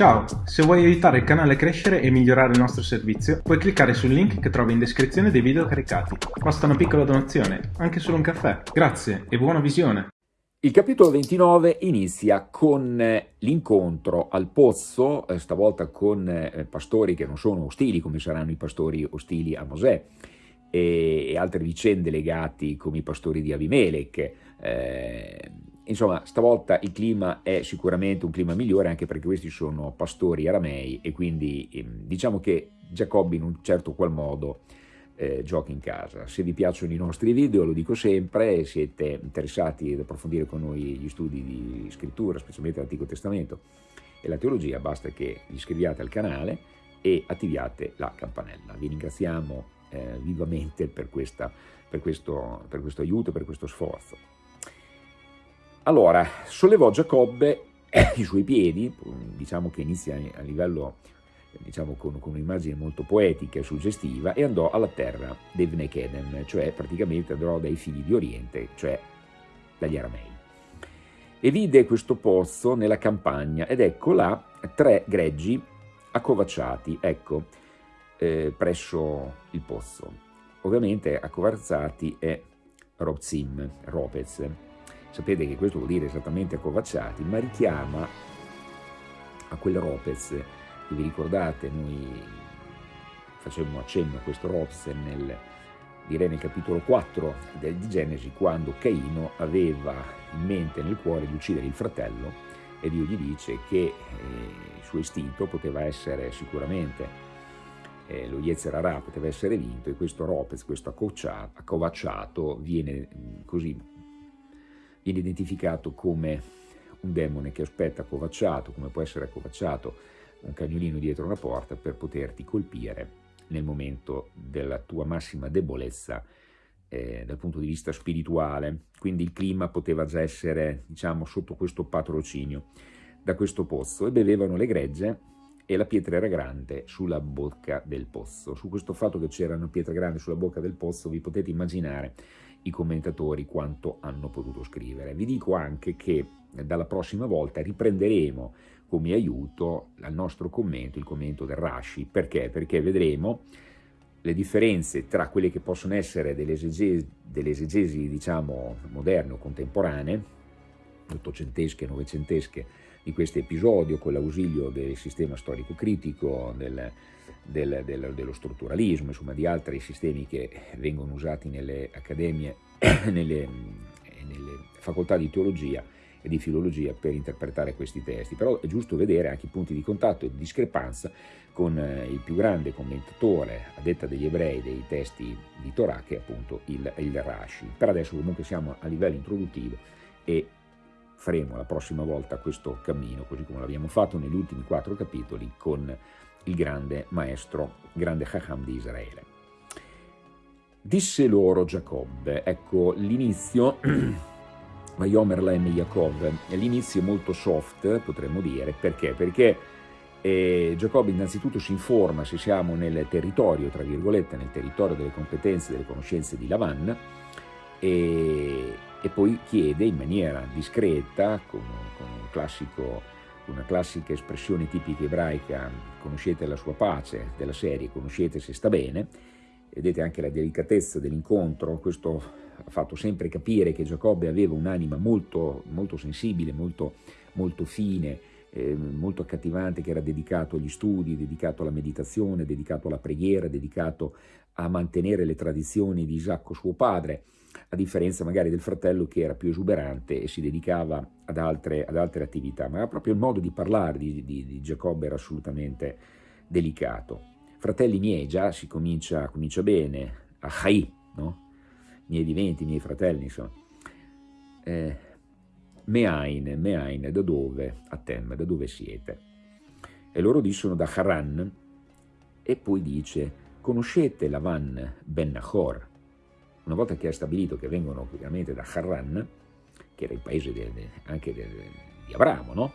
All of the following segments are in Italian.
Ciao, se vuoi aiutare il canale a crescere e migliorare il nostro servizio, puoi cliccare sul link che trovi in descrizione dei video caricati. Basta una piccola donazione, anche solo un caffè. Grazie e buona visione! Il capitolo 29 inizia con eh, l'incontro al pozzo, eh, stavolta con eh, pastori che non sono ostili come saranno i pastori ostili a Mosè, e altre vicende legate come i pastori di Abimelech, eh, Insomma, stavolta il clima è sicuramente un clima migliore anche perché questi sono pastori aramei e quindi ehm, diciamo che Giacobbi in un certo qual modo eh, gioca in casa. Se vi piacciono i nostri video, lo dico sempre, siete interessati ad approfondire con noi gli studi di scrittura, specialmente l'Antico Testamento e la teologia, basta che vi iscriviate al canale e attiviate la campanella. Vi ringraziamo eh, vivamente per, questa, per, questo, per questo aiuto, per questo sforzo. Allora, sollevò Giacobbe i suoi piedi, diciamo che inizia a livello, diciamo con, con un'immagine molto poetica e suggestiva, e andò alla terra dei Vnekedem, cioè praticamente andò dai figli di Oriente, cioè dagli Aramei. E vide questo pozzo nella campagna, ed ecco là tre greggi accovacciati, ecco, eh, presso il pozzo. Ovviamente accovacciati è Robzim, Ropez, Sapete che questo vuol dire esattamente accovacciati, ma richiama a quel Ropez. Che vi ricordate, noi facemmo accenno a questo Ropez nel, direi nel capitolo 4 di Genesi, quando Caino aveva in mente, nel cuore, di uccidere il fratello e Dio gli dice che eh, il suo istinto poteva essere sicuramente eh, lo Yetzerarà poteva essere vinto e questo Ropez, questo accovacciato, viene così viene identificato come un demone che aspetta accovacciato, come può essere accovacciato un cagnolino dietro una porta per poterti colpire nel momento della tua massima debolezza eh, dal punto di vista spirituale. Quindi il clima poteva già essere, diciamo, sotto questo patrocinio da questo pozzo e bevevano le gregge e la pietra era grande sulla bocca del pozzo. Su questo fatto che c'era una pietra grande sulla bocca del pozzo vi potete immaginare i commentatori quanto hanno potuto scrivere. Vi dico anche che dalla prossima volta riprenderemo come aiuto al nostro commento, il commento del Rashi. Perché? Perché vedremo le differenze tra quelle che possono essere delle esegesi, delle esegesi diciamo, moderne o contemporanee, ottocentesche, novecentesche, di questo episodio con l'ausilio del sistema storico-critico, del, del, del, dello strutturalismo, insomma di altri sistemi che vengono usati nelle accademie, nelle, nelle facoltà di teologia e di filologia per interpretare questi testi, però è giusto vedere anche i punti di contatto e di discrepanza con eh, il più grande commentatore a detta degli ebrei dei testi di Torah che è appunto il, il Rashi. Per adesso comunque siamo a livello introduttivo e faremo la prossima volta questo cammino, così come l'abbiamo fatto negli ultimi quattro capitoli con il grande maestro, grande Chacham di Israele. Disse loro Giacobbe, ecco l'inizio, Vayomer Laem Yaakov, l'inizio è molto soft, potremmo dire, perché? Perché eh, Giacobbe innanzitutto si informa se siamo nel territorio, tra virgolette, nel territorio delle competenze e delle conoscenze di Lavan, e, e, poi chiede in maniera discreta, con, con un classico una classica espressione tipica ebraica, conoscete la sua pace, della serie, conoscete se sta bene, vedete anche la delicatezza dell'incontro, questo ha fatto sempre capire che Giacobbe aveva un'anima molto, molto sensibile, molto, molto fine, eh, molto accattivante, che era dedicato agli studi, dedicato alla meditazione, dedicato alla preghiera, dedicato a mantenere le tradizioni di Isacco suo padre, a differenza magari del fratello che era più esuberante e si dedicava ad altre, ad altre attività, ma proprio il modo di parlare di, di, di Giacobbe era assolutamente delicato. Fratelli miei, già si comincia, comincia bene, a Chai, no? miei diventi, miei fratelli, insomma. Eh, Meain, Meain, da dove? A Tem, da dove siete? E loro dissero da Haran, e poi dice, conoscete Lavan ben Nahor, una volta che è stabilito che vengono ovviamente da Harran, che era il paese de, de, anche de, di Abramo, no?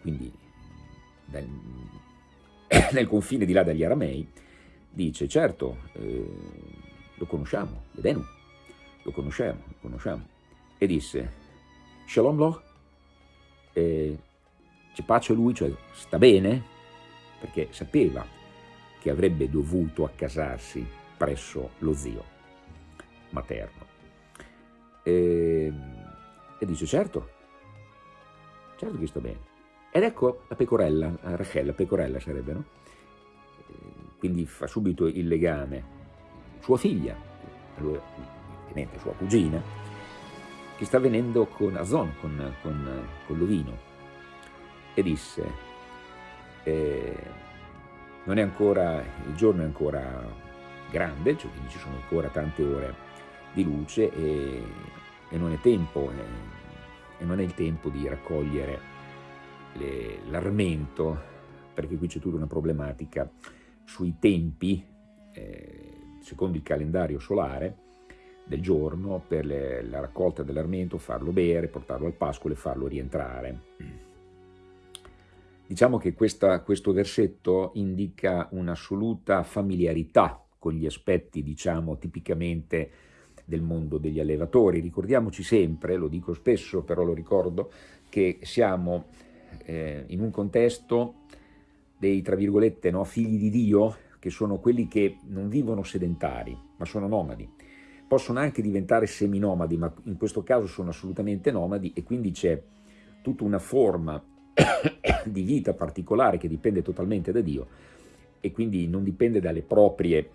quindi nel, nel, confine di là dagli Aramei, dice certo, eh, lo conosciamo, Edenu, lo conosciamo, lo conosciamo, e disse Shalom lo, eh, c'è pace a lui, cioè sta bene, perché sapeva che avrebbe dovuto accasarsi presso lo zio materno. E, e dice certo, certo che sta bene. Ed ecco la pecorella, Rachel, la pecorella sarebbe, no? Quindi fa subito il legame, sua figlia, ovviamente sua cugina, che sta venendo con Azon, con, con, con l'ovino, e disse, eh, non è ancora, il giorno è ancora grande, cioè quindi ci sono ancora tante ore di luce e, e non è tempo, eh, e non è il tempo di raccogliere l'armento, perché qui c'è tutta una problematica sui tempi, eh, secondo il calendario solare, del giorno per le, la raccolta dell'armento, farlo bere, portarlo al pascolo e farlo rientrare. Diciamo che questa, questo versetto indica un'assoluta familiarità con gli aspetti, diciamo, tipicamente del mondo degli allevatori. Ricordiamoci sempre, lo dico spesso, però lo ricordo, che siamo eh, in un contesto dei, tra virgolette, no, figli di Dio, che sono quelli che non vivono sedentari, ma sono nomadi. Possono anche diventare seminomadi, ma in questo caso sono assolutamente nomadi e quindi c'è tutta una forma di vita particolare che dipende totalmente da Dio e quindi non dipende dalle proprie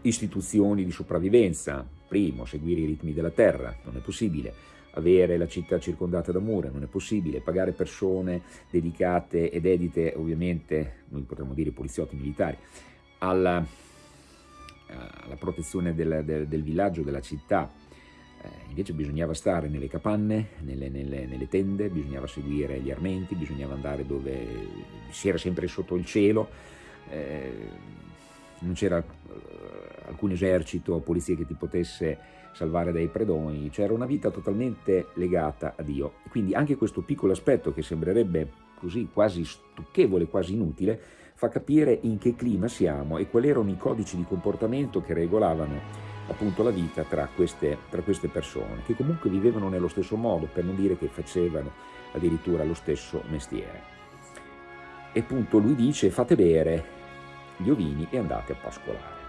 istituzioni di sopravvivenza. Primo, seguire i ritmi della terra, non è possibile avere la città circondata da mura, non è possibile, pagare persone dedicate ed edite, ovviamente, noi potremmo dire poliziotti militari, alla, alla protezione del, del, del, villaggio, della città, eh, invece bisognava stare nelle capanne, nelle, nelle, nelle, tende, bisognava seguire gli armenti, bisognava andare dove si era sempre sotto il cielo, eh, non c'era eh, alcun esercito o polizia che ti potesse salvare dai predoni, c'era una vita totalmente legata a Dio. Quindi anche questo piccolo aspetto che sembrerebbe così quasi stucchevole, quasi inutile, fa capire in che clima siamo e quali erano i codici di comportamento che regolavano appunto la vita tra queste, tra queste persone, che comunque vivevano nello stesso modo, per non dire che facevano addirittura lo stesso mestiere. E appunto lui dice fate bere gli ovini e andate a pascolare.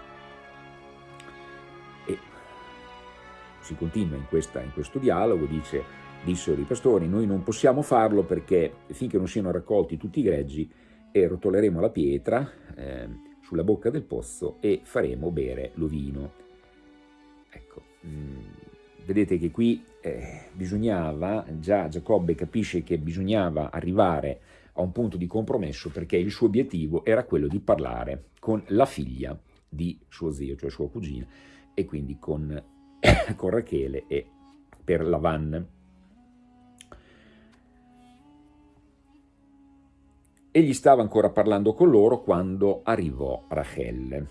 si continua in, questa, in questo dialogo, dice, dissero i pastori, noi non possiamo farlo perché finché non siano raccolti tutti i greggi e rotoleremo la pietra eh, sulla bocca del pozzo e faremo bere l'ovino. Ecco, mh, mm, vedete che qui eh, bisognava, già Giacobbe capisce che bisognava arrivare a un punto di compromesso perché il suo obiettivo era quello di parlare con la figlia di suo zio, cioè sua cugina, e quindi con con Rachele e per Lavan. Egli stava ancora parlando con loro quando arrivò Rachel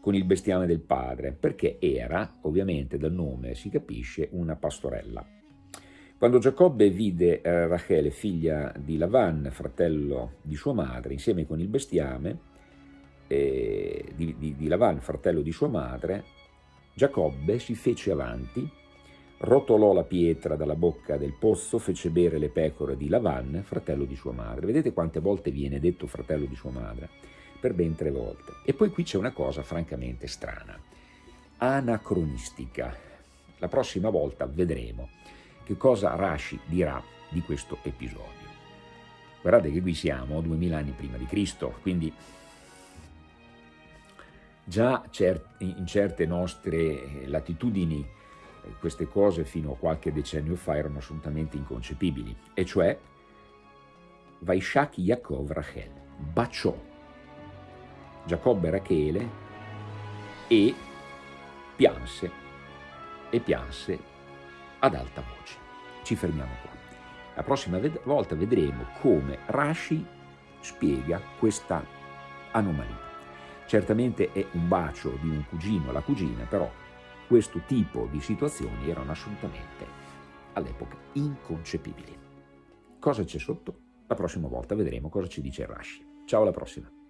con il bestiame del padre, perché era, ovviamente dal nome si capisce, una pastorella. Quando Giacobbe vide eh, Rachele, figlia di Lavan, fratello di sua madre, insieme con il bestiame eh, di, di, di Lavan, fratello di sua madre, Giacobbe si fece avanti, rotolò la pietra dalla bocca del pozzo, fece bere le pecore di Lavan, fratello di sua madre. Vedete quante volte viene detto fratello di sua madre? Per ben tre volte. E poi qui c'è una cosa francamente strana, anacronistica. La prossima volta vedremo che cosa Rashi dirà di questo episodio. Guardate che qui siamo duemila anni prima di Cristo, quindi Già in certe nostre latitudini queste cose fino a qualche decennio fa erano assolutamente inconcepibili, e cioè Vaishak Yaakov Rachel baciò Giacobbe Rachele e pianse, e pianse ad alta voce. Ci fermiamo qua. La prossima volta vedremo come Rashi spiega questa anomalia. Certamente è un bacio di un cugino alla cugina, però questo tipo di situazioni erano assolutamente all'epoca inconcepibili. Cosa c'è sotto? La prossima volta vedremo cosa ci dice Rashi. Ciao alla prossima!